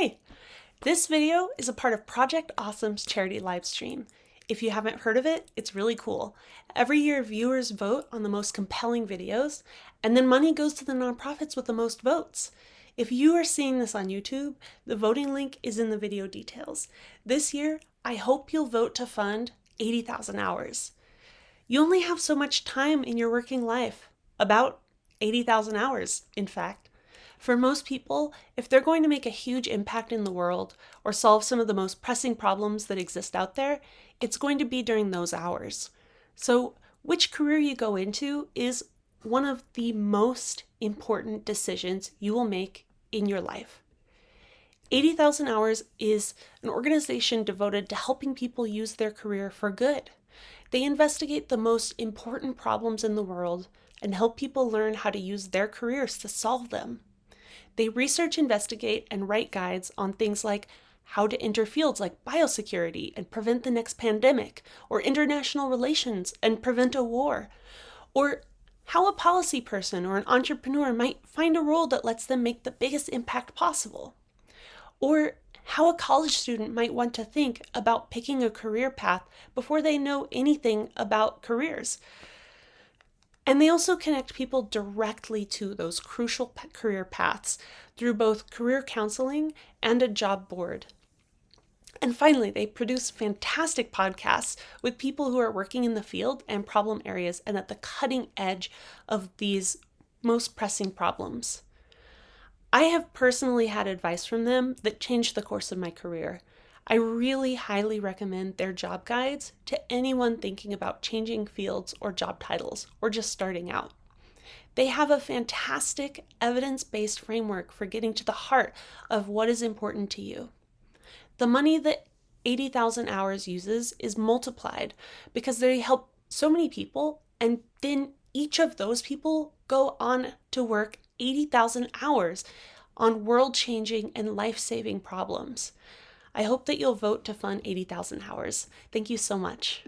Hi! This video is a part of Project Awesome's charity livestream. If you haven't heard of it, it's really cool. Every year, viewers vote on the most compelling videos, and then money goes to the nonprofits with the most votes. If you are seeing this on YouTube, the voting link is in the video details. This year, I hope you'll vote to fund 80,000 hours. You only have so much time in your working life, about 80,000 hours, in fact. For most people, if they're going to make a huge impact in the world or solve some of the most pressing problems that exist out there, it's going to be during those hours. So, which career you go into is one of the most important decisions you will make in your life. 80,000 Hours is an organization devoted to helping people use their career for good. They investigate the most important problems in the world and help people learn how to use their careers to solve them. They research, investigate, and write guides on things like how to enter fields like biosecurity and prevent the next pandemic, or international relations and prevent a war, or how a policy person or an entrepreneur might find a role that lets them make the biggest impact possible, or how a college student might want to think about picking a career path before they know anything about careers. And they also connect people directly to those crucial career paths through both career counseling and a job board. And finally, they produce fantastic podcasts with people who are working in the field and problem areas and at the cutting edge of these most pressing problems. I have personally had advice from them that changed the course of my career. I really highly recommend their job guides to anyone thinking about changing fields or job titles or just starting out. They have a fantastic evidence based framework for getting to the heart of what is important to you. The money that 80,000 hours uses is multiplied because they help so many people, and then each of those people go on to work 80,000 hours on world changing and life saving problems. I hope that you'll vote to fund 80,000 hours. Thank you so much.